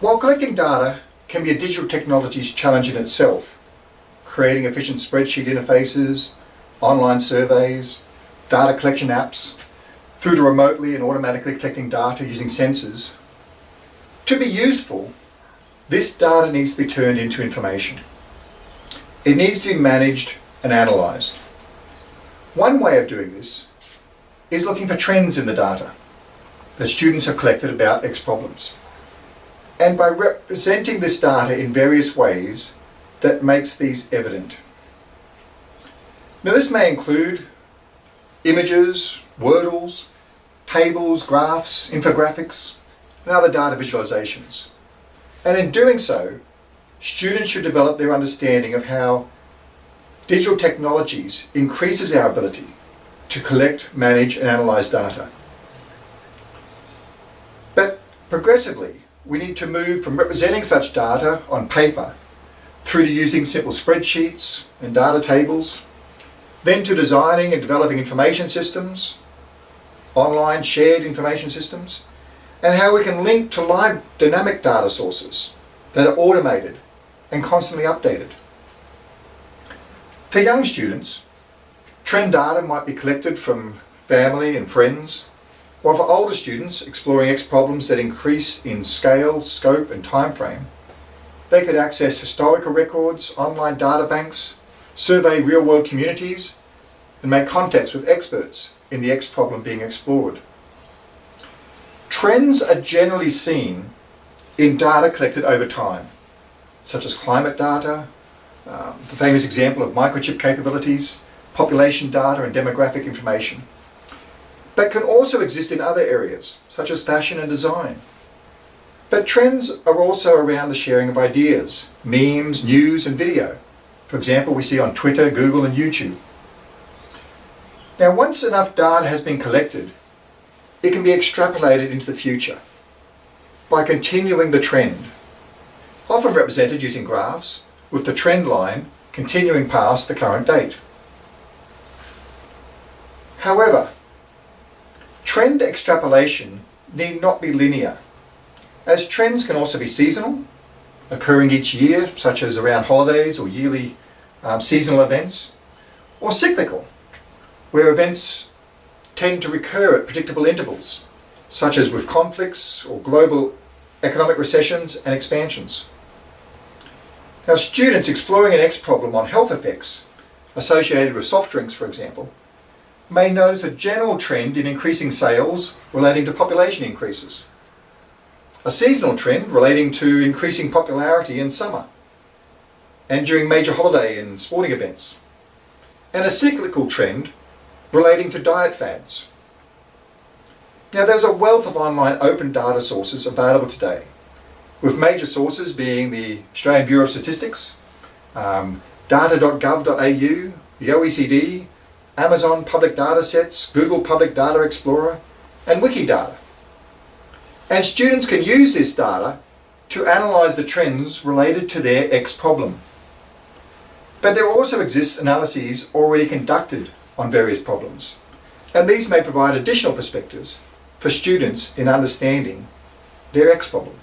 While collecting data can be a digital technology's challenge in itself, creating efficient spreadsheet interfaces, online surveys, data collection apps, through to remotely and automatically collecting data using sensors, to be useful, this data needs to be turned into information. It needs to be managed and analysed. One way of doing this is looking for trends in the data that students have collected about X problems and by representing this data in various ways that makes these evident. Now this may include images, wordles, tables, graphs, infographics, and other data visualizations. And in doing so, students should develop their understanding of how digital technologies increases our ability to collect, manage and analyze data. But progressively, we need to move from representing such data on paper through to using simple spreadsheets and data tables, then to designing and developing information systems, online shared information systems, and how we can link to live dynamic data sources that are automated and constantly updated. For young students, trend data might be collected from family and friends, while for older students exploring X problems that increase in scale, scope and time frame, they could access historical records, online data banks, survey real-world communities, and make contacts with experts in the X problem being explored. Trends are generally seen in data collected over time, such as climate data, um, the famous example of microchip capabilities, population data and demographic information but can also exist in other areas, such as fashion and design. But trends are also around the sharing of ideas, memes, news and video. For example, we see on Twitter, Google and YouTube. Now once enough data has been collected, it can be extrapolated into the future by continuing the trend, often represented using graphs, with the trend line continuing past the current date. However, Trend extrapolation need not be linear, as trends can also be seasonal, occurring each year, such as around holidays or yearly um, seasonal events, or cyclical, where events tend to recur at predictable intervals, such as with conflicts or global economic recessions and expansions. Now students exploring an X problem on health effects associated with soft drinks, for example, may notice a general trend in increasing sales relating to population increases. A seasonal trend relating to increasing popularity in summer and during major holiday and sporting events. And a cyclical trend relating to diet fads. Now there's a wealth of online open data sources available today, with major sources being the Australian Bureau of Statistics, um, data.gov.au, the OECD, Amazon Public Data Sets, Google Public Data Explorer, and Wikidata. And students can use this data to analyse the trends related to their X problem. But there also exists analyses already conducted on various problems, and these may provide additional perspectives for students in understanding their X problem.